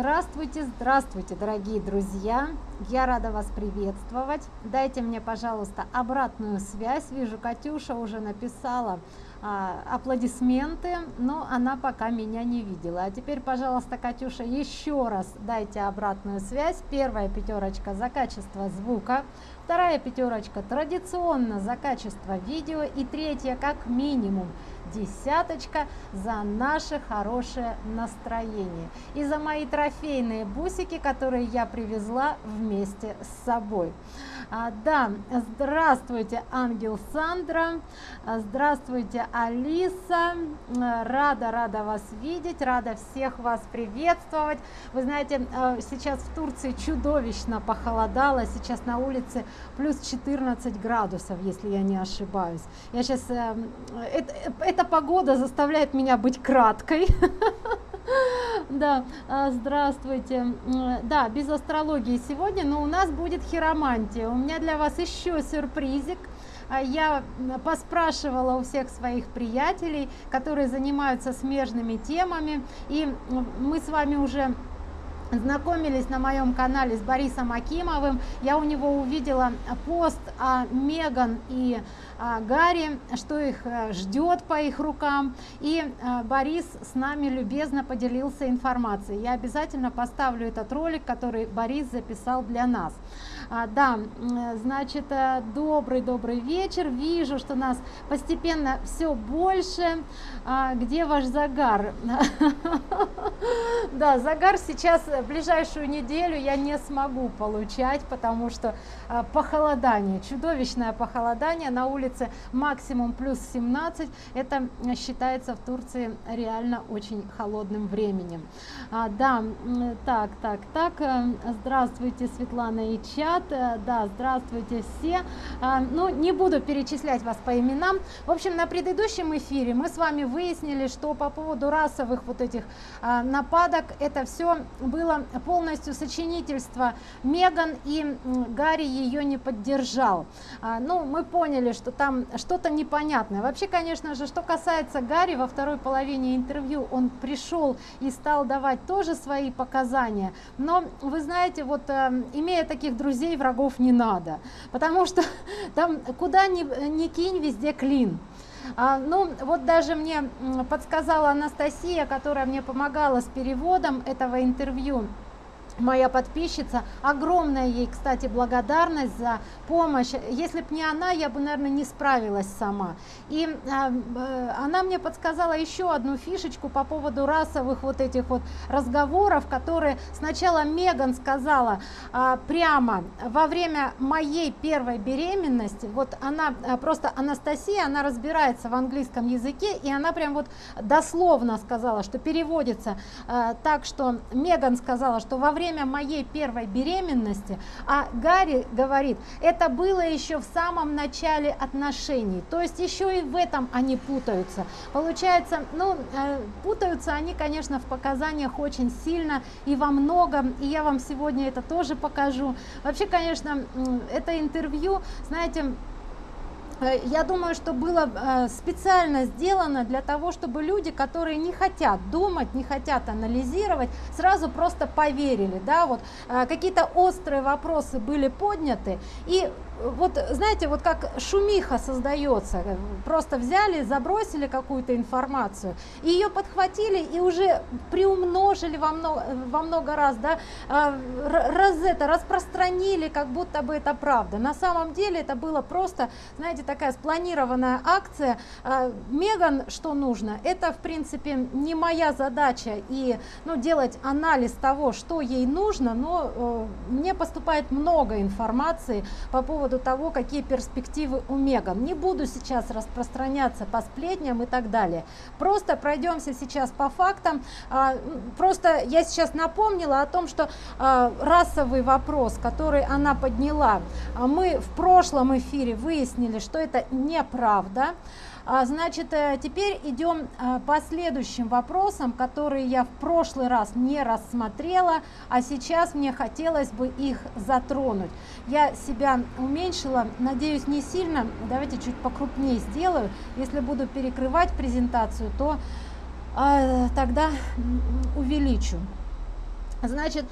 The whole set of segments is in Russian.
Здравствуйте, здравствуйте, дорогие друзья! Я рада вас приветствовать. Дайте мне, пожалуйста, обратную связь. Вижу, Катюша уже написала а, аплодисменты, но она пока меня не видела. А теперь, пожалуйста, Катюша, еще раз дайте обратную связь. Первая пятерочка за качество звука, вторая пятерочка традиционно за качество видео и третья как минимум десяточка за наше хорошее настроение и за мои трофейные бусики, которые я привезла вместе с собой. А, да, здравствуйте, ангел Сандра, а, здравствуйте, Алиса, а, рада, рада вас видеть, рада всех вас приветствовать. Вы знаете, а, сейчас в Турции чудовищно похолодало, сейчас на улице плюс 14 градусов, если я не ошибаюсь. Я сейчас, э, это, эта погода заставляет меня быть краткой. Да, а, здравствуйте. Да, без астрологии сегодня, но у нас будет хиромантия. У меня для вас еще сюрпризик. А, я поспрашивала у всех своих приятелей, которые занимаются смежными темами, и мы с вами уже знакомились на моем канале с Борисом Акимовым, я у него увидела пост о Меган и Гарри, что их э, ждет по их рукам, и э, Борис с нами любезно поделился информацией. Я обязательно поставлю этот ролик, который Борис записал для нас. А, да, значит, э, добрый-добрый вечер. Вижу, что нас постепенно все больше. А, где ваш загар? Да, загар сейчас, ближайшую неделю я не смогу получать, потому что похолодание, чудовищное похолодание. На улице максимум плюс 17. Это считается в Турции реально очень холодным временем. Да, так, так, так. Э, здравствуйте, Светлана и чат. Э, да, здравствуйте все. А, ну, не буду перечислять вас по именам. В общем, на предыдущем эфире мы с вами выяснили, что по поводу расовых вот этих а, нападок, это все было полностью сочинительство Меган, и Гарри ее не поддержал. А, ну, мы поняли, что там что-то непонятное. Вообще, конечно же, что касается Гарри, во второй половине интервью он пришел и стал давать тоже свои показания. Но, вы знаете, вот э, имея таких друзей, врагов не надо, потому что там куда ни, ни кинь, везде клин. А, ну, вот даже мне подсказала Анастасия, которая мне помогала с переводом этого интервью, моя подписчица. Огромная ей, кстати, благодарность за помощь. Если бы не она, я бы, наверное, не справилась сама. И э, она мне подсказала еще одну фишечку по поводу расовых вот этих вот разговоров, которые сначала Меган сказала э, прямо во время моей первой беременности. Вот она э, просто Анастасия, она разбирается в английском языке, и она прям вот дословно сказала, что переводится э, так, что Меган сказала, что во время время моей первой беременности, а Гарри говорит, это было еще в самом начале отношений, то есть еще и в этом они путаются. Получается, ну, э, путаются они, конечно, в показаниях очень сильно и во многом, и я вам сегодня это тоже покажу. Вообще, конечно, это интервью, знаете, я думаю, что было э, специально сделано для того, чтобы люди, которые не хотят думать, не хотят анализировать, сразу просто поверили, да, вот э, какие-то острые вопросы были подняты, и вот знаете, вот как шумиха создается, просто взяли, забросили какую-то информацию, ее подхватили и уже приумножили во много, во много раз, да, а, раз это распространили, как будто бы это правда. На самом деле это было просто, знаете, такая спланированная акция. А, Меган, что нужно, это в принципе не моя задача и ну, делать анализ того, что ей нужно, но э, мне поступает много информации по поводу поводу того, какие перспективы у Меган. Не буду сейчас распространяться по сплетням и так далее. Просто пройдемся сейчас по фактам. А, просто я сейчас напомнила о том, что а, расовый вопрос, который она подняла, а мы в прошлом эфире выяснили, что это неправда. А, значит, э, теперь идем э, по следующим вопросам, которые я в прошлый раз не рассмотрела, а сейчас мне хотелось бы их затронуть. Я себя уменьшила, надеюсь, не сильно. Давайте чуть покрупнее сделаю. Если буду перекрывать презентацию, то э, тогда увеличу. Значит,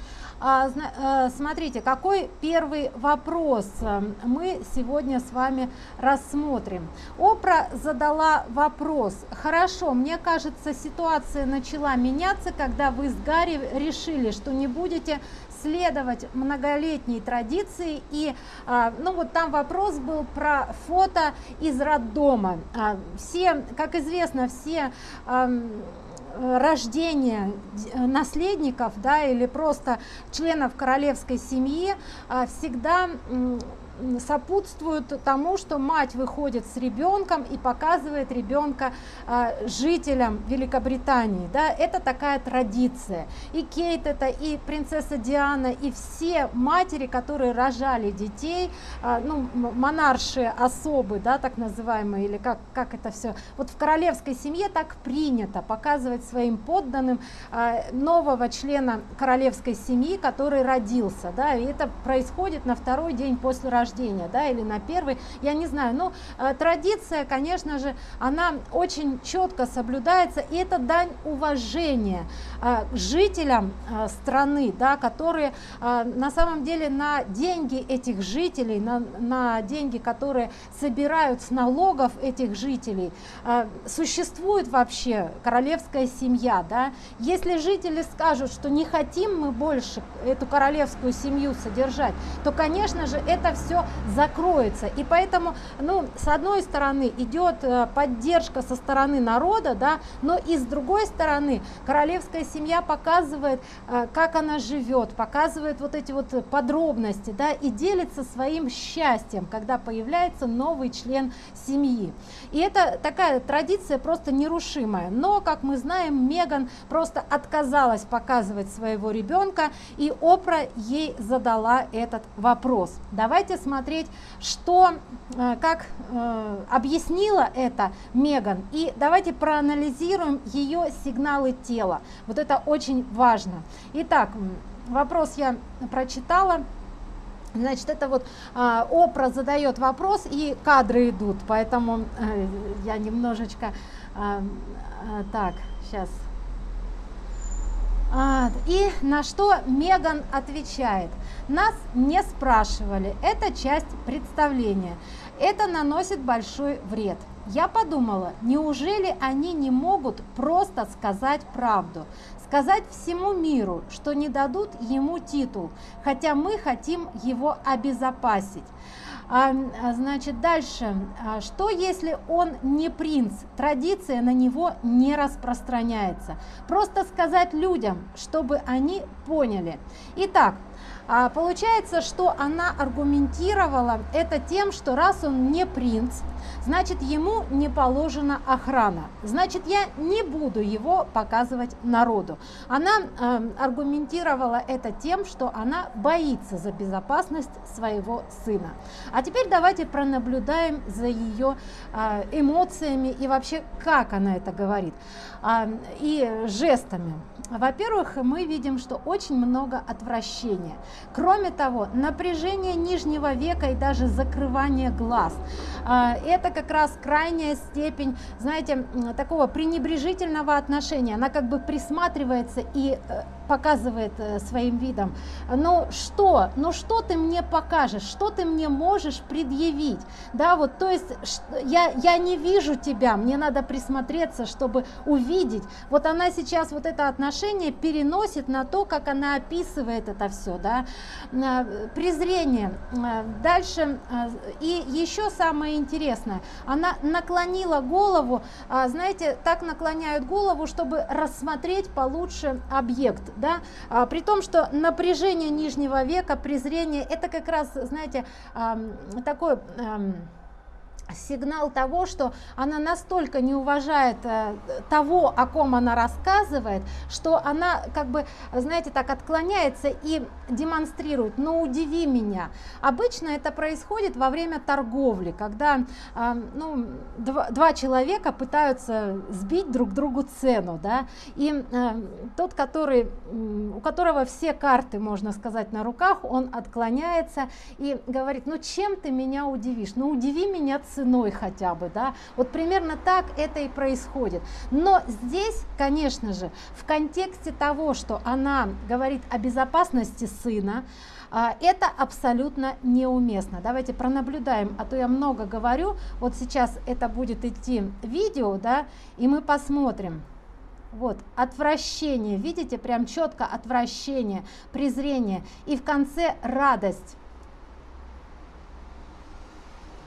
смотрите, какой первый вопрос э, мы сегодня с вами рассмотрим. Опра задала вопрос. Хорошо, мне кажется, ситуация начала меняться, когда вы с Гарри решили, что не будете следовать многолетней традиции и а, ну вот там вопрос был про фото из роддома а, все как известно все рождения наследников да, или просто членов королевской семьи а, всегда сопутствуют тому, что мать выходит с ребенком и показывает ребенка э, жителям Великобритании. Да? Это такая традиция. И Кейт это, и принцесса Диана, и все матери, которые рожали детей, э, ну, монаршие особы, да, так называемые, или как, как это все. Вот в королевской семье так принято показывать своим подданным э, нового члена королевской семьи, который родился. Да? И это происходит на второй день после рождения рождения, да, или на первый, я не знаю, но э, традиция, конечно же, она очень четко соблюдается, и это дань уважения э, жителям э, страны, да, которые на самом деле на деньги этих жителей, на, на деньги, которые собирают с налогов этих жителей, существует вообще королевская семья, да, если жители скажут, что не хотим мы больше эту королевскую семью содержать, то, конечно же, это все закроется. И поэтому, ну, с одной стороны идет э, поддержка со стороны народа, да, но и с другой стороны королевская семья показывает, э, как она живет, показывает вот эти вот подробности, да, и делится своим счастьем, когда появляется новый член семьи. И это такая традиция просто нерушимая. Но, как мы знаем, Меган просто отказалась показывать своего ребенка, и Опра ей задала этот вопрос. Давайте посмотреть, что, э, как э, объяснила это Меган. И давайте проанализируем ее сигналы тела. Вот это очень важно. Итак, вопрос я прочитала. Значит, это вот э, Опра задает вопрос, и кадры идут, поэтому э, я немножечко... Э, э, так, сейчас и на что Меган отвечает, нас не спрашивали, это часть представления, это наносит большой вред. Я подумала, неужели они не могут просто сказать правду, сказать всему миру, что не дадут ему титул, хотя мы хотим его обезопасить. А, а, значит, дальше. А, что если он не принц? Традиция на него не распространяется. Просто сказать людям, чтобы они поняли. Итак, получается, что она аргументировала это тем, что раз он не принц, значит ему не положена охрана, значит я не буду его показывать народу. Она э, аргументировала это тем, что она боится за безопасность своего сына. А теперь давайте пронаблюдаем за ее э, эмоциями и вообще как она это говорит э, и жестами. Во-первых, мы видим, что очень много отвращения. Кроме того, напряжение нижнего века и даже закрывание глаз. Это как раз крайняя степень, знаете, такого пренебрежительного отношения. Она как бы присматривается и э, показывает э, своим видом, ну что, ну что ты мне покажешь, что ты мне можешь предъявить, да, вот, то есть я, я не вижу тебя, мне надо присмотреться, чтобы увидеть, вот она сейчас вот это отношение переносит на то, как она описывает это все, да, э, презрение, э, дальше, и еще самое интересное, она наклонила голову, а, знаете, так наклоняют голову, чтобы рассмотреть получше объект, да, а, при том, что напряжение нижнего века, презрение, это как раз, знаете, а, такой... А, сигнал того, что она настолько не уважает э, того, о ком она рассказывает, что она как бы, знаете, так отклоняется и демонстрирует, но удиви меня. Обычно это происходит во время торговли, когда э, ну, два, два человека пытаются сбить друг другу цену, да, и э, тот, который, у которого все карты, можно сказать, на руках, он отклоняется и говорит, ну чем ты меня удивишь, ну удиви меня ценой хотя бы, да, вот примерно так это и происходит. Но здесь, конечно же, в контексте того, что она говорит о безопасности сына, а, это абсолютно неуместно. Давайте пронаблюдаем, а то я много говорю. Вот сейчас это будет идти видео, да, и мы посмотрим. Вот, отвращение, видите, прям четко отвращение, презрение. И в конце радость.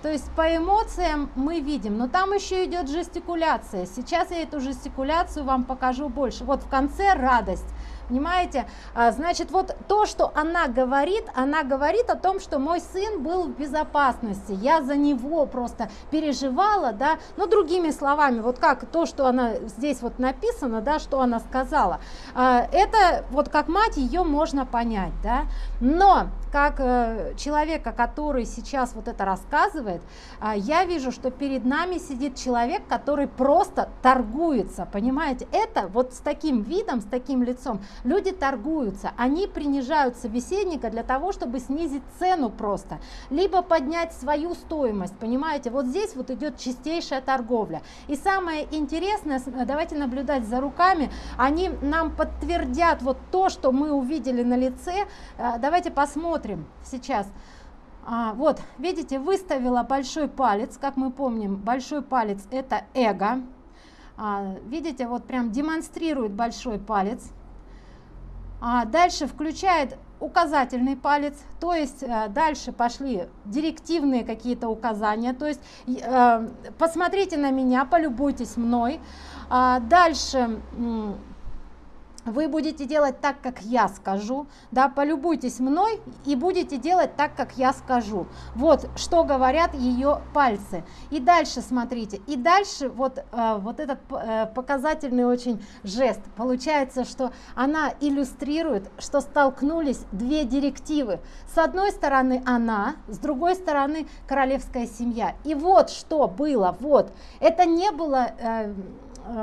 То есть по эмоциям мы видим, но там еще идет жестикуляция. Сейчас я эту жестикуляцию вам покажу больше. Вот в конце радость. Понимаете? А, значит, вот то, что она говорит, она говорит о том, что мой сын был в безопасности, я за него просто переживала, да, но другими словами, вот как то, что она здесь вот написано, да, что она сказала, а, это вот как мать ее можно понять, да, но как э, человека, который сейчас вот это рассказывает, а, я вижу, что перед нами сидит человек, который просто торгуется, понимаете, это вот с таким видом, с таким лицом, Люди торгуются, они принижают собеседника для того, чтобы снизить цену просто, либо поднять свою стоимость, понимаете, вот здесь вот идет чистейшая торговля. И самое интересное, давайте наблюдать за руками, они нам подтвердят вот то, что мы увидели на лице, э, давайте посмотрим сейчас. А, вот, видите, выставила большой палец, как мы помним, большой палец это эго. А, видите, вот прям демонстрирует большой палец. А дальше включает указательный палец, то есть э, дальше пошли директивные какие-то указания, то есть э, посмотрите на меня, полюбуйтесь мной. А дальше вы будете делать так, как я скажу, да, полюбуйтесь мной и будете делать так, как я скажу. Вот что говорят ее пальцы. И дальше смотрите, и дальше вот, э, вот этот э, показательный очень жест. Получается, что она иллюстрирует, что столкнулись две директивы. С одной стороны она, с другой стороны королевская семья. И вот что было, вот, это не было... Э,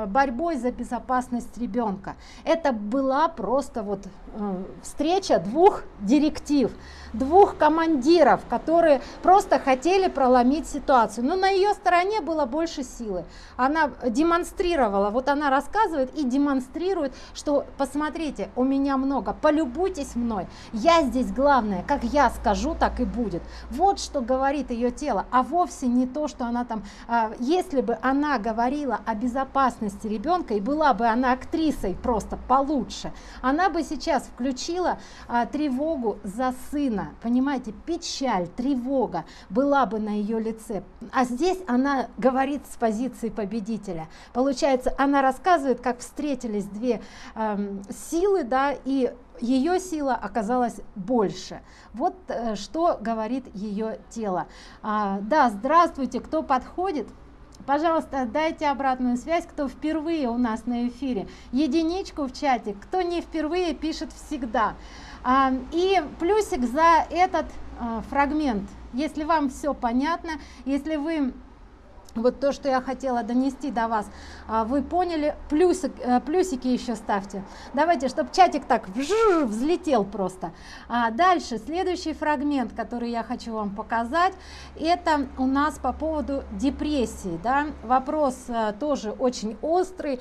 борьбой за безопасность ребенка. Это была просто вот э, встреча двух директив двух командиров, которые просто хотели проломить ситуацию. Но на ее стороне было больше силы. Она демонстрировала, вот она рассказывает и демонстрирует, что посмотрите, у меня много, полюбуйтесь мной, я здесь главное, как я скажу, так и будет. Вот что говорит ее тело, а вовсе не то, что она там, а, если бы она говорила о безопасности ребенка и была бы она актрисой просто получше, она бы сейчас включила а, тревогу за сына, сильно, понимаете, печаль, тревога была бы на ее лице. А здесь она говорит с позиции победителя. Получается, она рассказывает, как встретились две э, силы, да, и ее сила оказалась больше. Вот э, что говорит ее тело. А, да, здравствуйте, кто подходит? Пожалуйста, дайте обратную связь, кто впервые у нас на эфире. Единичку в чате, кто не впервые, пишет всегда. И плюсик за этот а, фрагмент. Если вам все понятно, если вы вот то, что я хотела донести до вас, а, вы поняли, плюсик, э, плюсики еще ставьте. Давайте, чтобы чатик так взлетел просто. А дальше, следующий фрагмент, который я хочу вам показать, это у нас по поводу депрессии. Да? Вопрос э, тоже очень острый.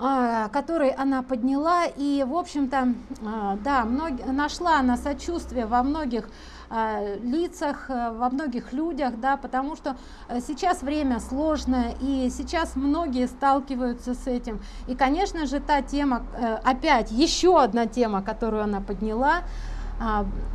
А, который она подняла. И в общем-то а, да мног... нашла она сочувствие во многих а, лицах э, во многих людях да потому что э, сейчас время сложное и сейчас многие сталкиваются с этим. И конечно же та тема э, опять еще одна тема которую она подняла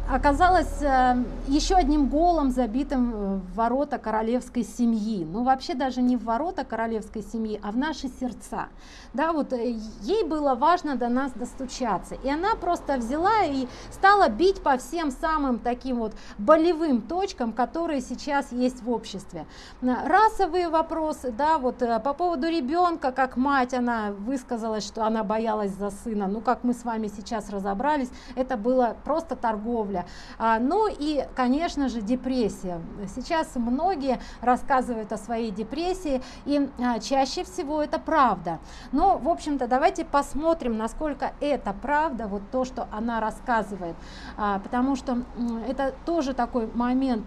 оказалась э, еще одним голом, забитым в ворота королевской семьи. Ну, вообще даже не в ворота королевской семьи, а в наши сердца. Да, вот э, ей было важно до нас достучаться. И она просто взяла и стала бить по всем самым таким вот болевым точкам, которые сейчас есть в обществе. Расовые вопросы, да, вот э, по поводу ребенка, как мать, она высказалась, что она боялась за сына. Ну, как мы с вами сейчас разобрались, это было просто просто торговля. А, ну и, конечно же, депрессия. Сейчас многие рассказывают о своей депрессии, и а, чаще всего это правда. Но, в общем-то, давайте посмотрим, насколько это правда, вот то, что она рассказывает, а, потому что это тоже такой момент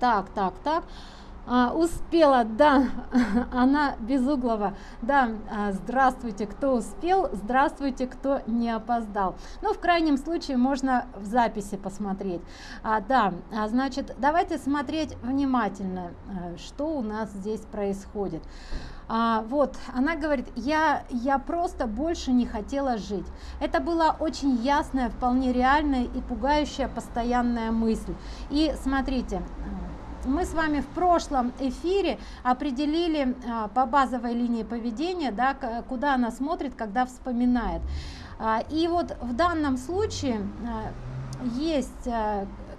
так, так, так. А, успела, да, она Безуглова, да, а, здравствуйте, кто успел, здравствуйте, кто не опоздал. Ну, в крайнем случае можно в записи посмотреть. А, да, а, значит, давайте смотреть внимательно, а, что у нас здесь происходит. А, вот, она говорит, я, я просто больше не хотела жить. Это была очень ясная, вполне реальная и пугающая постоянная мысль. И смотрите, мы с вами в прошлом эфире определили а, по базовой линии поведения, да, куда она смотрит, когда вспоминает. А, и вот в данном случае а, есть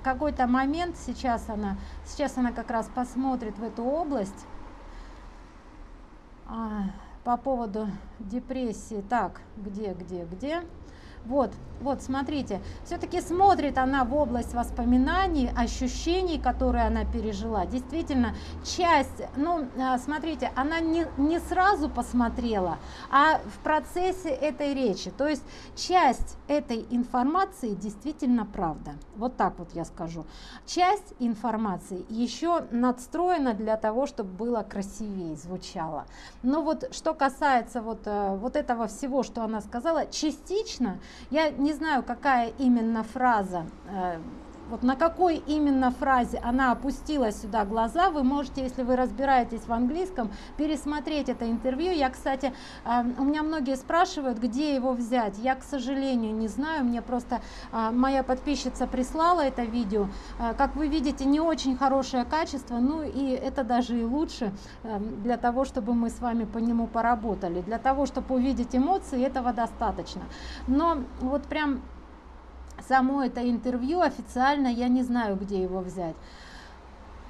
какой-то момент, сейчас она, сейчас она как раз посмотрит в эту область по поводу депрессии. Так, где, где, где? Вот, вот, смотрите, все-таки смотрит она в область воспоминаний, ощущений, которые она пережила. Действительно, часть, ну, а, смотрите, она не, не сразу посмотрела, а в процессе этой речи. То есть часть этой информации действительно правда. Вот так вот я скажу. Часть информации еще надстроена для того, чтобы было красивее, звучало. Но вот что касается вот, э, вот этого всего, что она сказала, частично я не знаю, какая именно фраза э, вот на какой именно фразе она опустила сюда глаза, вы можете, если вы разбираетесь в английском, пересмотреть это интервью. Я, кстати, э, у меня многие спрашивают, где его взять. Я, к сожалению, не знаю, мне просто э, моя подписчица прислала это видео. Э, как вы видите, не очень хорошее качество, ну и это даже и лучше для того, чтобы мы с вами по нему поработали. Для того, чтобы увидеть эмоции, этого достаточно. Но вот прям само это интервью официально я не знаю где его взять.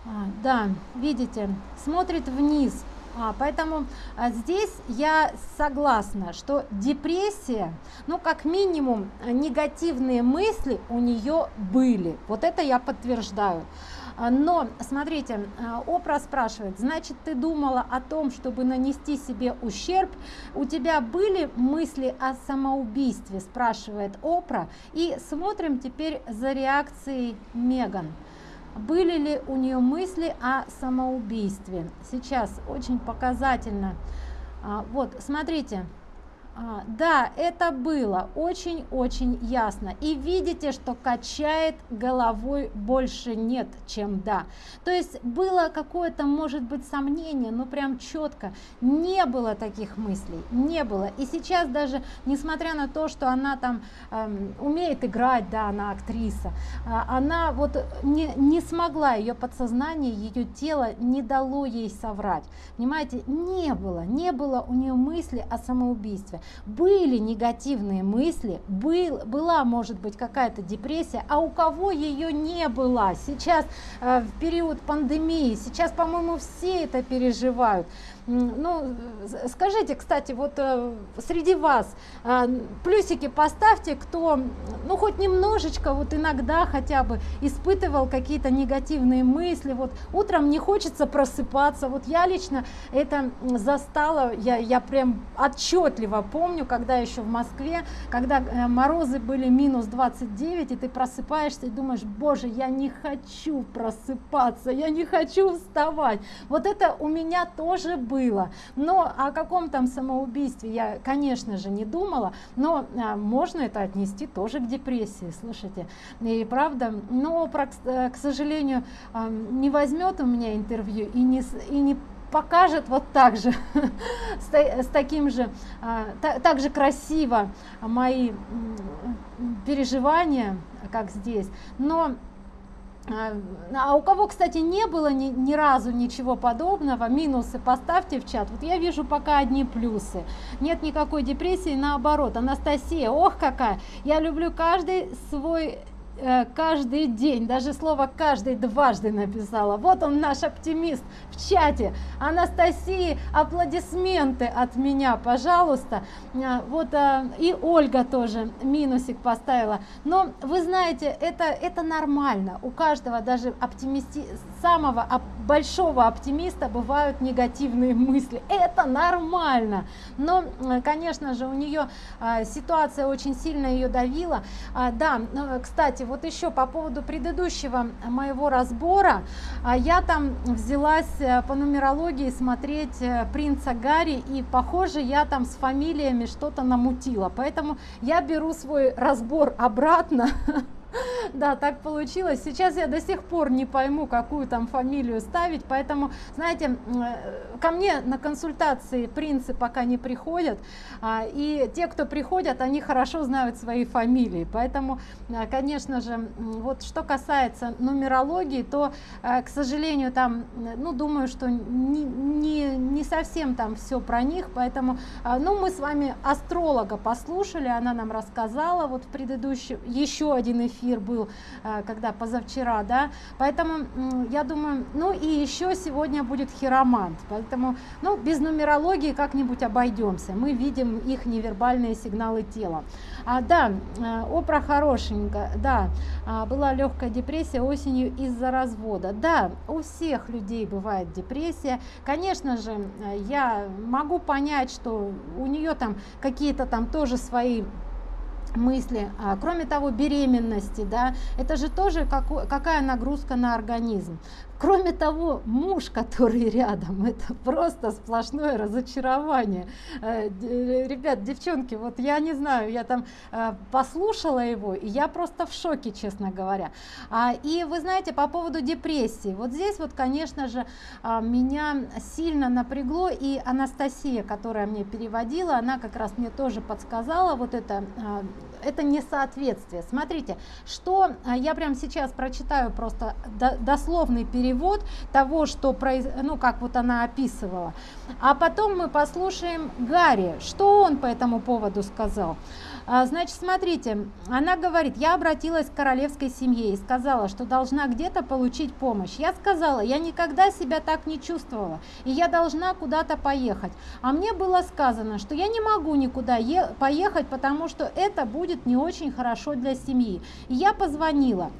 А, да видите смотрит вниз. А, поэтому а, здесь я согласна что депрессия ну как минимум негативные мысли у нее были. Вот это я подтверждаю но смотрите а, опра спрашивает значит ты думала о том чтобы нанести себе ущерб? У тебя были мысли о самоубийстве спрашивает опра. И смотрим теперь за реакцией меган. Были ли у нее мысли о самоубийстве сейчас очень показательно. А, вот смотрите а, да, это было очень-очень ясно. И видите, что качает головой больше нет, чем да. То есть было какое-то, может быть, сомнение, но прям четко. Не было таких мыслей, не было. И сейчас даже, несмотря на то, что она там э, умеет играть, да, она актриса, э, она вот не, не смогла, ее подсознание, ее тело не дало ей соврать. Понимаете, не было, не было у нее мысли о самоубийстве были негативные мысли, был, была, может быть, какая-то депрессия, а у кого ее не было. Сейчас э, в период пандемии, сейчас, по-моему, все это переживают. Ну, скажите, кстати, вот э, среди вас э, плюсики поставьте, кто, ну, хоть немножечко, вот иногда хотя бы испытывал какие-то негативные мысли, вот утром не хочется просыпаться, вот я лично это застала, я, я прям отчетливо помню, когда еще в Москве, когда э, морозы были минус 29, и ты просыпаешься и думаешь, боже, я не хочу просыпаться, я не хочу вставать. Вот это у меня тоже было. Но о каком там самоубийстве я, конечно же, не думала, но а, можно это отнести тоже к депрессии, слушайте. И правда, но, э, к сожалению, а, не возьмет у меня интервью и не, и не покажет вот так же, с, с таким же, а, так же красиво мои переживания, как здесь. Но а, а у кого, кстати, не было ни, ни разу ничего подобного, минусы поставьте в чат. Вот я вижу пока одни плюсы. Нет никакой депрессии, наоборот. Анастасия, ох какая! Я люблю каждый свой каждый день, даже слово каждый дважды написала. Вот он наш оптимист в чате. Анастасии, аплодисменты от меня, пожалуйста. Э, вот э, и Ольга тоже минусик поставила. Но вы знаете, это, это нормально. У каждого, даже оптимисти, самого большого оптимиста бывают негативные мысли. Это нормально. Но, конечно же, у нее ситуация очень сильно ее давила. Да, кстати, вот еще по поводу предыдущего моего разбора, а, я там взялась э, по нумерологии смотреть э, принца Гарри, и похоже, я там с фамилиями что-то намутила, поэтому я беру свой разбор обратно, Да, так получилось. Сейчас я до сих пор не пойму, какую там фамилию ставить, поэтому, знаете, э, ко мне на консультации принцы пока не приходят, а, и те, кто приходят, они хорошо знают свои фамилии, поэтому, э, конечно же, вот что касается нумерологии, то, э, к сожалению, там, ну, думаю, что не, не, не совсем там все про них, поэтому, ну, мы с вами астролога послушали, она нам рассказала, вот в предыдущем, еще один эфир, эфир был, э, когда позавчера, да, поэтому я думаю, ну и еще сегодня будет хиромант, поэтому, ну, без нумерологии как-нибудь обойдемся, мы видим их невербальные сигналы тела. А, да, э, опра хорошенько, да, а, была легкая депрессия осенью из-за развода. Да, у всех людей бывает депрессия. Конечно же, э, я могу понять, что у нее там какие-то там тоже свои мысли. А, кроме того, беременности, да, это же тоже какой, какая нагрузка на организм. Кроме того, муж, который рядом, это просто сплошное разочарование. Э, ребят, девчонки, вот я не знаю, я там э, послушала его, и я просто в шоке, честно говоря. А, и вы знаете, по поводу депрессии, вот здесь вот, конечно же, а, меня сильно напрягло, и Анастасия, которая мне переводила, она как раз мне тоже подсказала вот это, а, это несоответствие. Смотрите, что я прямо сейчас прочитаю просто дословный перевод перевод того, что произ... ну как вот она описывала. А потом мы послушаем Гарри, что он по этому поводу сказал. А, значит, смотрите, она говорит, я обратилась к королевской семье и сказала, что должна где-то получить помощь. Я сказала, я никогда себя так не чувствовала, и я должна куда-то поехать. А мне было сказано, что я не могу никуда поехать, потому что это будет не очень хорошо для семьи. И я позвонила.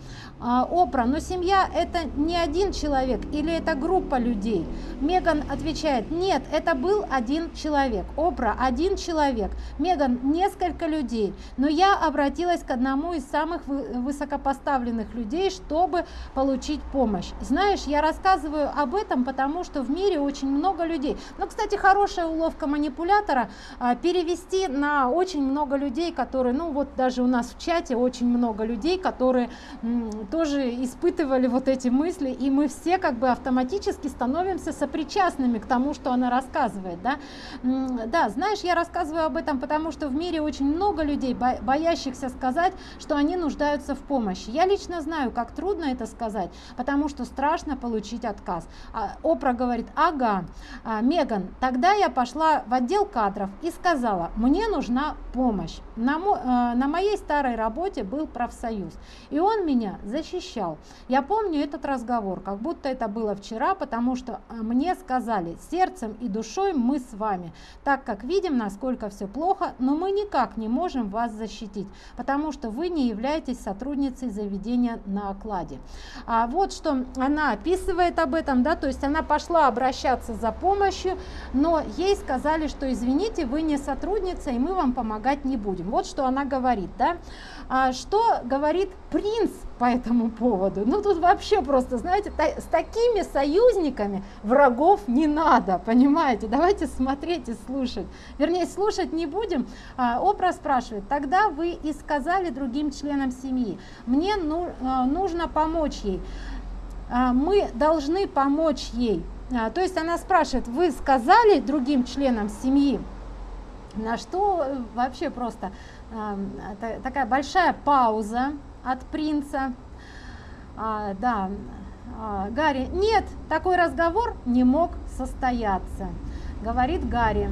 А, Опра, но семья это не один человек или это группа людей? Меган отвечает, нет, это был один человек. Опра, один человек. Меган, несколько людей. Но я обратилась к одному из самых высокопоставленных людей, чтобы получить помощь. Знаешь, я рассказываю об этом, потому что в мире очень много людей. Ну, кстати, хорошая уловка манипулятора а, перевести на очень много людей, которые, ну вот даже у нас в чате очень много людей, которые тоже испытывали вот эти мысли, и мы все как бы автоматически становимся сопричастными к тому, что она рассказывает. Да, да знаешь, я рассказываю об этом, потому что в мире очень много людей, боящихся сказать, что они нуждаются в помощи. Я лично знаю, как трудно это сказать, потому что страшно получить отказ. А, Опра говорит, ага, а, Меган, тогда я пошла в отдел кадров и сказала, мне нужна помощь. На, э, на моей старой работе был профсоюз, и он меня защитил защищал. Я помню этот разговор, как будто это было вчера, потому что а, мне сказали, сердцем и душой мы с вами, так как видим, насколько все плохо, но мы никак не можем вас защитить, потому что вы не являетесь сотрудницей заведения на окладе. А вот что она описывает об этом, да, то есть она пошла обращаться за помощью, но ей сказали, что извините, вы не сотрудница, и мы вам помогать не будем. Вот что она говорит, да. А что говорит принц по этому поводу? Ну тут вообще просто, знаете, с такими союзниками врагов не надо, понимаете? Давайте смотреть и слушать. Вернее, слушать не будем. А, Опра спрашивает, тогда вы и сказали другим членам семьи, мне ну, а, нужно помочь ей. А, мы должны помочь ей. То есть она спрашивает, вы сказали другим членам семьи, на что э, вообще просто такая большая пауза от принца. А, да, а, Гарри, нет, такой разговор не мог состояться, говорит Гарри.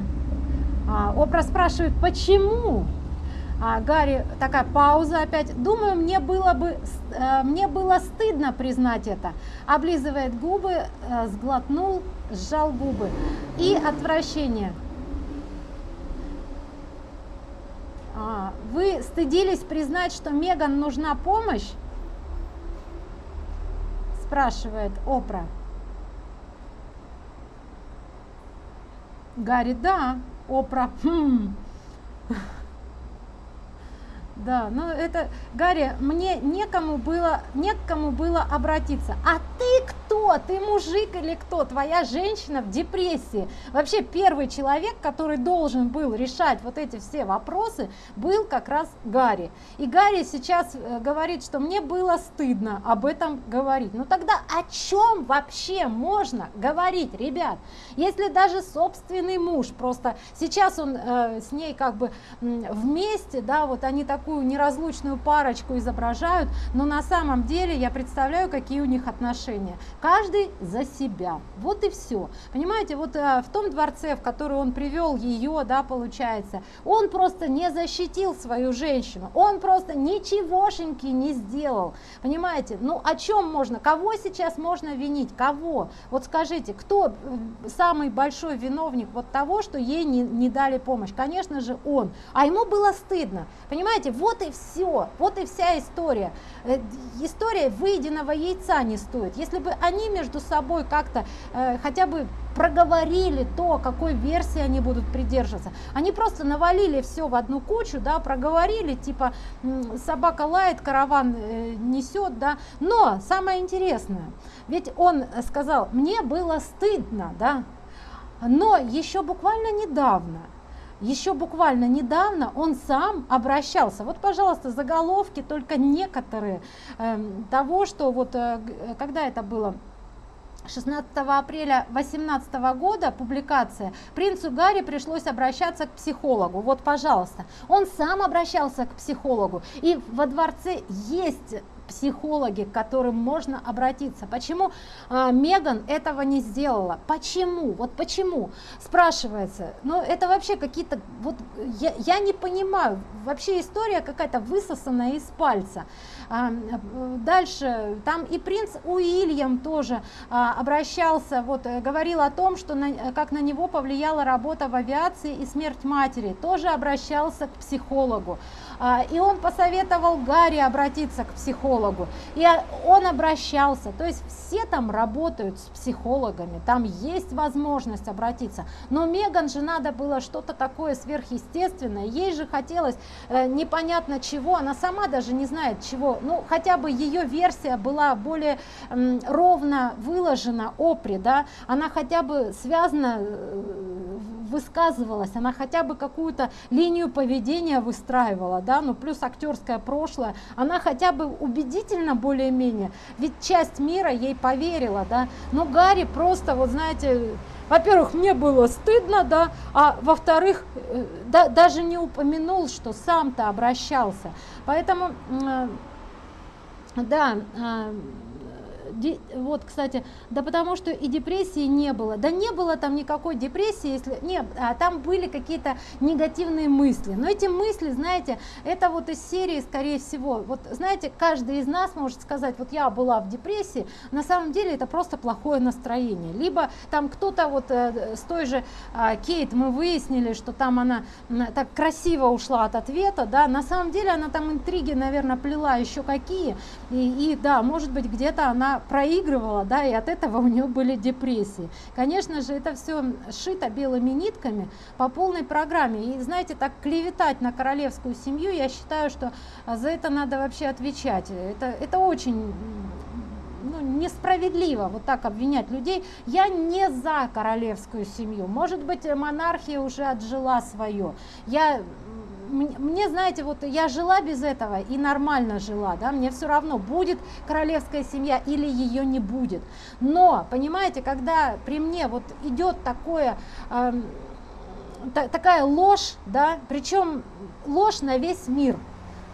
А, Опра спрашивает, почему? А, Гарри, такая пауза опять. Думаю, мне было бы, э, мне было стыдно признать это. Облизывает губы, э, сглотнул, сжал губы. И отвращение. А, вы стыдились признать, что Меган нужна помощь? Спрашивает Опра. Гарри, да. Опра, хм. Да, ну это, Гарри, мне некому было, некому было обратиться. А ты кто? Ты мужик или кто? Твоя женщина в депрессии. Вообще первый человек, который должен был решать вот эти все вопросы, был как раз Гарри. И Гарри сейчас э, говорит, что мне было стыдно об этом говорить. Ну тогда о чем вообще можно говорить, ребят? Если даже собственный муж, просто сейчас он э, с ней как бы вместе, да, вот они такую неразлучную парочку изображают, но на самом деле я представляю, какие у них отношения. Каждый за себя. Вот и все. Понимаете, вот э, в том дворце, в который он привел ее, да, получается, он просто не защитил свою женщину. Он просто ничегошеньки не сделал. Понимаете, ну о чем можно, кого сейчас можно винить, кого? Вот скажите, кто э, самый большой виновник вот того, что ей не, не дали помощь? Конечно же он. А ему было стыдно. Понимаете, вот и все, вот и вся история. Э, история выеденного яйца не стоит. Если бы они между собой как-то э, хотя бы проговорили то, какой версии они будут придерживаться. Они просто навалили все в одну кучу, да, проговорили, типа собака лает, караван э, несет, да. Но самое интересное, ведь он сказал, мне было стыдно, да, но еще буквально недавно еще буквально недавно он сам обращался. Вот, пожалуйста, заголовки, только некоторые э, того, что вот, э, когда это было, 16 апреля 2018 года публикация. Принцу Гарри пришлось обращаться к психологу. Вот пожалуйста. Он сам обращался к психологу. И во дворце есть психологи, к которым можно обратиться. Почему э, Меган этого не сделала? Почему? Вот почему? Спрашивается. Ну, это вообще какие-то... Вот я, я не понимаю. Вообще история какая-то высосанная из пальца. А, дальше, там и принц Уильям тоже а, обращался, вот, э, говорил о том, что на, как на него повлияла работа в авиации и смерть матери. Тоже обращался к психологу. А, и он посоветовал Гарри обратиться к психологу. И он обращался. То есть все там работают с психологами, там есть возможность обратиться. Но Меган же надо было что-то такое сверхъестественное. Ей же хотелось э, непонятно чего, она сама даже не знает чего. Ну, хотя бы ее версия была более ровно выложена, опри, да, она хотя бы связана э, высказывалась, она хотя бы какую-то линию поведения выстраивала, да, ну плюс актерское прошлое, она хотя бы убедительно более-менее, ведь часть мира ей поверила, да, но Гарри просто, вот знаете, во-первых, мне было стыдно, да, а во-вторых, э, да, даже не упомянул, что сам-то обращался. Поэтому, э, да, э, вот, кстати, да потому что и депрессии не было. Да не было там никакой депрессии, если нет, а там были какие-то негативные мысли. Но эти мысли, знаете, это вот из серии, скорее всего, вот знаете, каждый из нас может сказать, вот я была в депрессии, на самом деле это просто плохое настроение. Либо там кто-то вот э, с той же э, Кейт мы выяснили, что там она так красиво ушла от ответа, да, на самом деле она там интриги, наверное, плела еще какие, и, и да, может быть где-то она проигрывала, да, и от этого у нее были депрессии. Конечно же, это все шито белыми нитками по полной программе. И знаете, так клеветать на королевскую семью, я считаю, что за это надо вообще отвечать. Это, это очень ну, несправедливо вот так обвинять людей. Я не за королевскую семью. Может быть, монархия уже отжила свое. Я мне, знаете, вот я жила без этого и нормально жила, да, мне все равно, будет королевская семья или ее не будет. Но, понимаете, когда при мне вот идет такое, э, такая ложь, да, причем ложь на весь мир –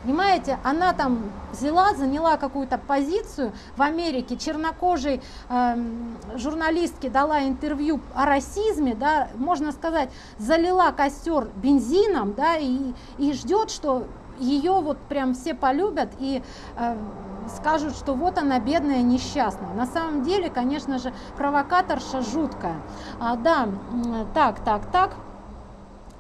Понимаете, она там взяла, заняла какую-то позицию в Америке, чернокожей э, журналистке дала интервью о расизме, да, можно сказать, залила костер бензином, да, и, и ждет, что ее вот прям все полюбят и э, скажут, что вот она бедная, несчастная. На самом деле, конечно же, провокаторша жуткая. А, да, так, так, так,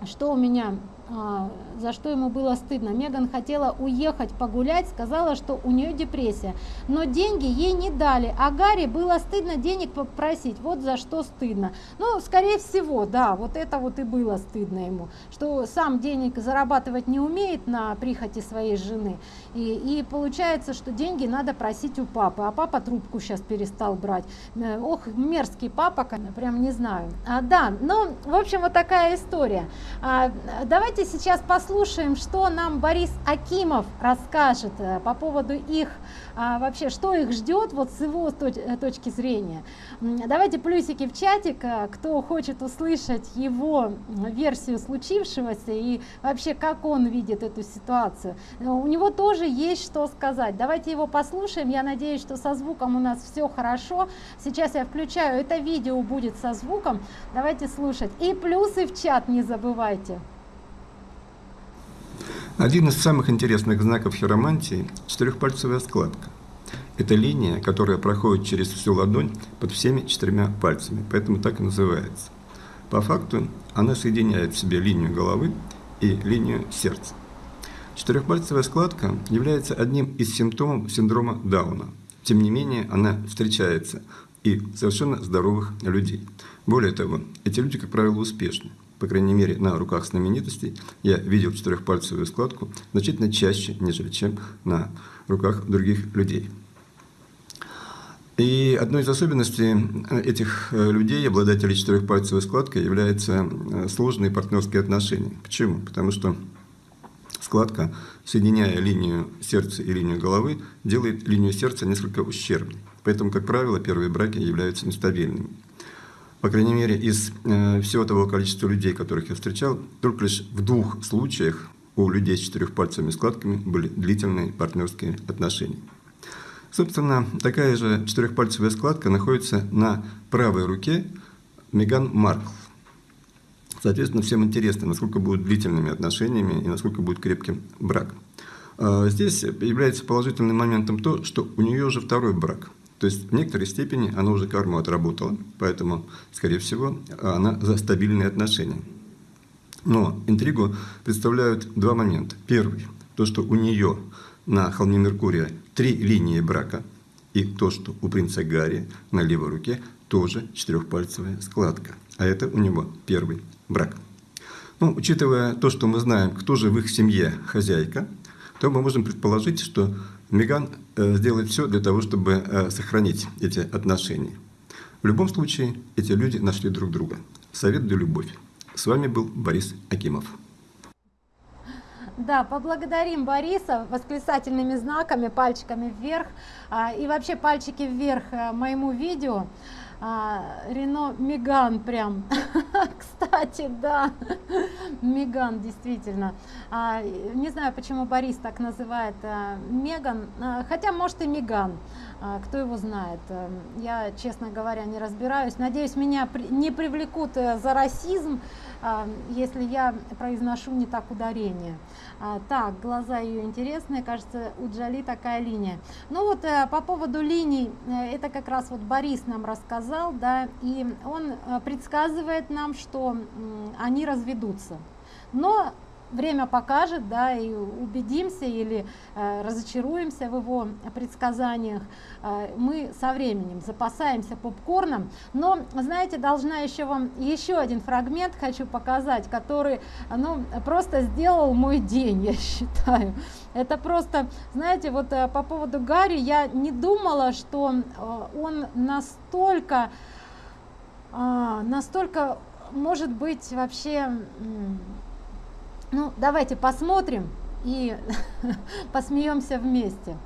что у меня за что ему было стыдно. Меган хотела уехать погулять, сказала, что у нее депрессия. Но деньги ей не дали, а Гарри было стыдно денег попросить. Вот за что стыдно. Ну, скорее всего, да, вот это вот и было стыдно ему. Что сам денег зарабатывать не умеет на прихоти своей жены. И, и получается, что деньги надо просить у папы. А папа трубку сейчас перестал брать. Э, ох, мерзкий папа, прям не знаю. А, да, ну, в общем, вот такая история. А, давайте сейчас послушаем, что нам Борис Акимов расскажет э, по поводу их, а, вообще, что их ждет вот с его э, точки зрения. Давайте плюсики в чатик, э, кто хочет услышать его версию случившегося и вообще, как он видит эту ситуацию. У него тоже есть что сказать. Давайте его послушаем. Я надеюсь, что со звуком у нас все хорошо. Сейчас я включаю это видео, будет со звуком. Давайте слушать. И плюсы в чат не забывайте. Один из самых интересных знаков хиромантии – четырехпальцевая складка. Это линия, которая проходит через всю ладонь под всеми четырьмя пальцами, поэтому так и называется. По факту она соединяет в себе линию головы и линию сердца. Четырехпальцевая складка является одним из симптомов синдрома Дауна. Тем не менее, она встречается и совершенно здоровых людей. Более того, эти люди, как правило, успешны по крайней мере, на руках знаменитостей, я видел четырехпальцевую складку значительно чаще, нежели чем на руках других людей. И одной из особенностей э, этих э, людей, обладателей четырехпальцевой складкой, является э, сложные партнерские отношения. Почему? Потому что складка, соединяя линию сердца и линию головы, делает линию сердца несколько ущербной. Поэтому, как правило, первые браки являются нестабильными по крайней мере, из э, всего того количества людей, которых я встречал, только лишь в двух случаях у людей с четырехпальцевыми складками были длительные партнерские отношения. Собственно, такая же четырехпальцевая складка находится на правой руке Меган Маркл. Соответственно, всем интересно, насколько будут длительными отношениями и насколько будет крепким брак. А, здесь является положительным моментом то, что у нее уже второй брак – то есть в некоторой степени она уже карму отработала, поэтому, скорее всего, она за стабильные отношения. Но интригу представляют два момента. Первый – то, что у нее на холме Меркурия три линии брака, и то, что у принца Гарри на левой руке тоже четырехпальцевая складка. А это у него первый брак. Ну, учитывая то, что мы знаем, кто же в их семье хозяйка, то мы можем предположить, что Меган э, сделает все для того, чтобы э, сохранить эти отношения. В любом случае, эти люди нашли друг друга. Совет для любовь. С вами был Борис Акимов. Да, поблагодарим Бориса восклицательными знаками, пальчиками вверх а, и вообще пальчики вверх э, моему видео Рено Меган прям. Кстати да. Меган действительно. А, не знаю почему Борис так называет а, Меган. А, хотя может и Меган. А, кто его знает? А, я честно говоря не разбираюсь. Надеюсь меня не привлекут а, за расизм. а, если я произношу не так ударение. А, так глаза ее интересные кажется у Джоли такая линия. Ну вот а, по поводу линий э, это как раз вот Борис нам рассказал да и он э, предсказывает нам что они разведутся. Но время покажет, да, и убедимся или э, разочаруемся в его предсказаниях, э, мы со временем запасаемся попкорном. Но, знаете, должна еще вам еще один фрагмент хочу показать, который, ну, просто сделал мой день, я считаю. Это просто, знаете, вот э, по поводу Гарри, я не думала, что э, он настолько, э, настолько может быть вообще ну, давайте посмотрим и посмеемся вместе.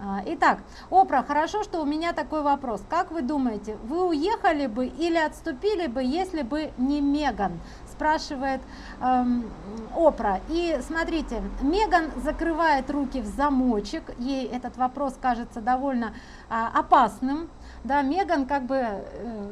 А, итак, Опра, хорошо, что у меня такой вопрос. Как вы думаете, вы уехали бы или отступили бы, если бы не Меган? Спрашивает эм, Опра. И смотрите, Меган закрывает руки в замочек. Ей этот вопрос кажется довольно э, опасным да, Меган как бы э,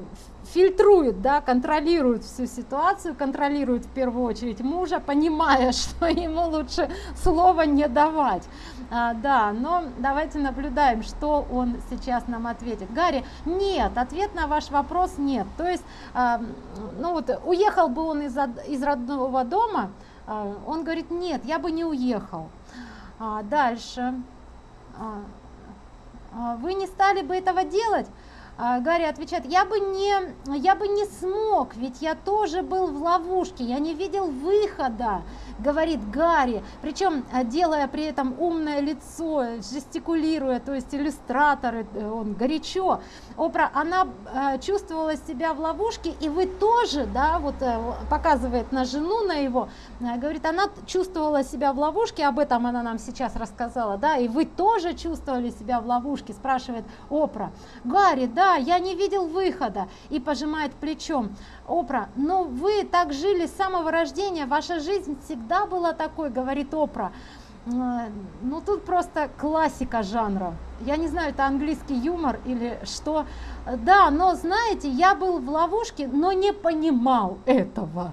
фильтрует, да, контролирует всю ситуацию, контролирует в первую очередь мужа, понимая, что ему лучше слова не давать. А, да, но давайте наблюдаем, что он сейчас нам ответит. Гарри, нет, ответ на ваш вопрос нет. То есть, а, ну вот, уехал бы он из, из родного дома, А, он говорит, нет, я бы не уехал. А, дальше. А, а, вы не стали бы этого делать? А, Гарри отвечает, я бы, не, я бы не смог, ведь я тоже был в ловушке, я не видел выхода говорит Гарри, причем э, делая при этом умное лицо, жестикулируя, то есть иллюстраторы, э, он горячо. Опра, она э, чувствовала себя в ловушке, и вы тоже, да, вот показывает на жену, на его, говорит, она чувствовала себя в ловушке, об этом она нам сейчас рассказала, да, и вы тоже чувствовали себя в ловушке, спрашивает Опра. Гарри, да, я не видел выхода, и пожимает плечом. Опра, ну вы так жили с самого рождения, ваша жизнь всегда была такой, говорит Опра. Ну тут просто классика жанра я не знаю, это английский юмор или что. Да, но знаете, я был в ловушке, но не понимал этого.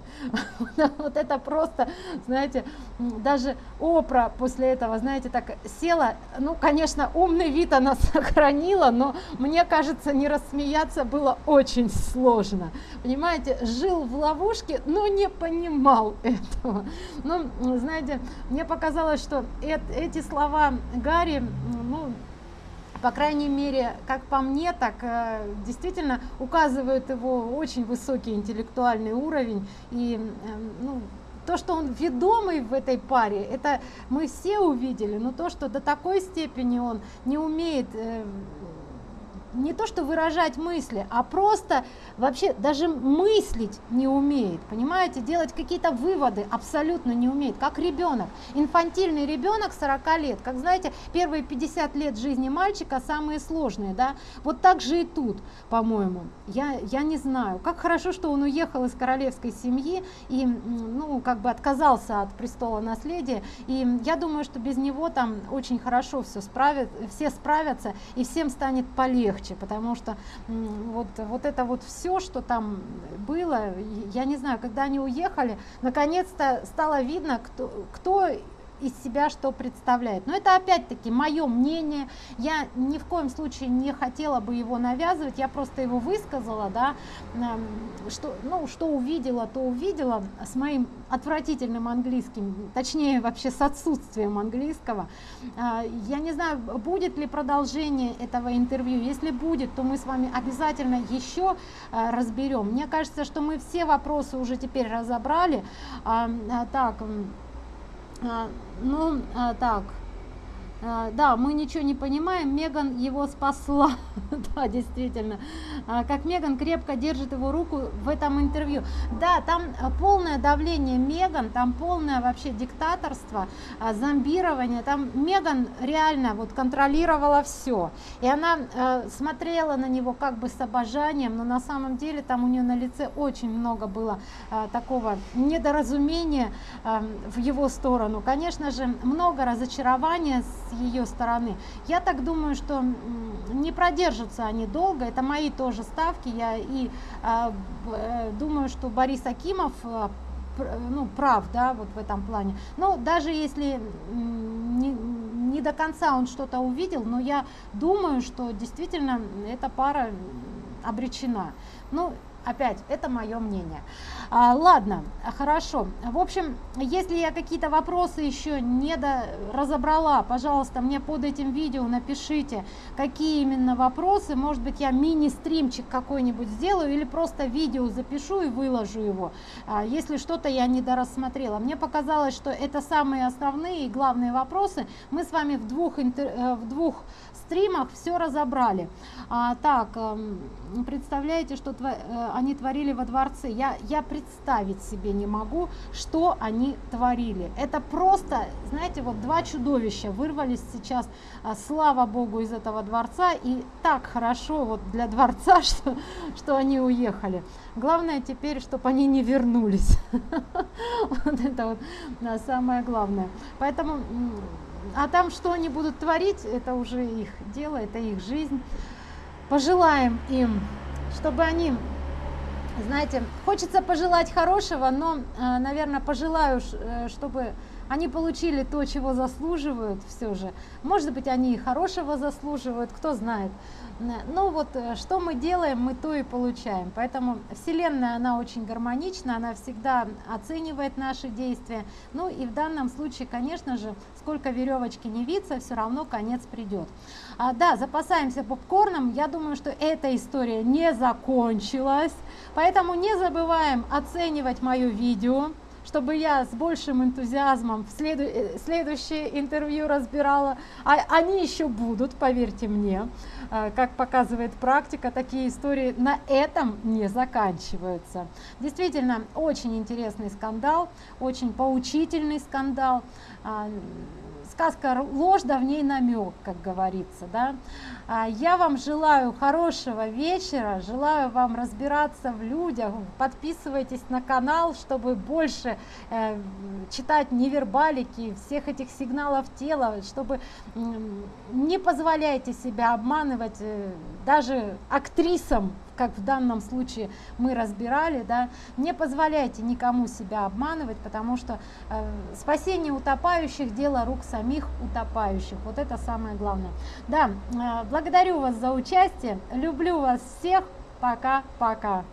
Вот это просто, знаете, даже Опра после этого, знаете, так села. Ну, конечно, умный вид она сохранила, но мне кажется, не рассмеяться было очень сложно. Понимаете, жил в ловушке, но не понимал этого. Ну, знаете, мне показалось, что эти слова Гарри, ну, по крайней мере, как по мне, так э, действительно указывают его очень высокий интеллектуальный уровень. И ну, то, что он ведомый в этой паре, это мы все увидели, но то, что до такой степени он не умеет э, не то что выражать мысли, а просто вообще даже мыслить не умеет, понимаете, делать какие-то выводы абсолютно не умеет, как ребенок, инфантильный ребенок 40 лет, как знаете, первые 50 лет жизни мальчика самые сложные, да, вот так же и тут, по-моему, я, я не знаю, как хорошо, что он уехал из королевской семьи и, ну, как бы отказался от престола наследия, и я думаю, что без него там очень хорошо все справят, все справятся, и всем станет полегче, легче, потому что вот, вот это вот все, что там было, я не знаю, когда они уехали, наконец-то стало видно, кто, кто из себя что представляет. Но это опять-таки мое мнение, я ни в коем случае не хотела бы его навязывать, я просто его высказала, да, что, ну, что увидела, то увидела с моим отвратительным английским, точнее вообще с отсутствием английского. А, я не знаю, будет ли продолжение этого интервью, если будет, то мы с вами обязательно еще а, разберем. Мне кажется, что мы все вопросы уже теперь разобрали. А, так, ну, так, а, да, мы ничего не понимаем, Меган его спасла, да, действительно, а, как Меган крепко держит его руку в этом интервью. Да, там а, полное давление Меган, там полное вообще диктаторство, зомбирование, там Меган реально вот контролировала все, и она смотрела на него как бы с обожанием, но на самом деле там у нее на лице очень много было такого недоразумения в его сторону, конечно же, много разочарования ее стороны. Я так думаю, что не продержатся они долго, это мои тоже ставки, я и а, э, думаю, что Борис Акимов э, ну, прав, да, вот в этом плане. Но даже если не, не до конца он что-то увидел, но я думаю, что действительно эта пара обречена. Ну, опять, это мое мнение. А, ладно, хорошо. В общем, если я какие-то вопросы еще не до... разобрала, пожалуйста, мне под этим видео напишите, какие именно вопросы. Может быть, я мини-стримчик какой-нибудь сделаю или просто видео запишу и выложу его, а, если что-то я не дорассмотрела. Мне показалось, что это самые основные и главные вопросы. Мы с вами в двух, интер... Э, в двух стримах все разобрали. А, так, эм, представляете, что тво... Они творили во дворце? Я, я представить себе не могу, что они творили. Это просто, знаете, вот два чудовища вырвались сейчас, а, слава богу, из этого дворца. И так хорошо вот для дворца, что, что они уехали. Главное теперь, чтобы они не вернулись. Вот это вот самое главное. Поэтому а там что они будут творить, это уже их дело, это их жизнь. Пожелаем им, чтобы они, знаете, хочется пожелать хорошего, но, э, наверное, пожелаю, э, чтобы они получили то, чего заслуживают все же. Может быть, они и хорошего заслуживают, кто знает. Ну вот, э, что мы делаем, мы то и получаем. Поэтому Вселенная, она очень гармонична, она всегда оценивает наши действия. Ну и в данном случае, конечно же, сколько веревочки не виться, все равно конец придет. А, да, запасаемся попкорном. Я думаю, что эта история не закончилась. Поэтому не забываем оценивать мое видео чтобы я с большим энтузиазмом в следу э, следующее интервью разбирала. А они еще будут, поверьте мне. Э, как показывает практика, такие истории на этом не заканчиваются. Действительно, очень интересный скандал, очень поучительный скандал. Сказка ложь, да в ней намек, как говорится. Да? А, я вам желаю хорошего вечера, желаю вам разбираться в людях. Подписывайтесь на канал, чтобы больше э, читать невербалики, всех этих сигналов тела, чтобы не позволяйте себя обманывать э, даже актрисам как в данном случае мы разбирали, да, не позволяйте никому себя обманывать, потому что э, спасение утопающих – дело рук самих утопающих. Вот это самое главное. Да, э, благодарю вас за участие, люблю вас всех, пока-пока.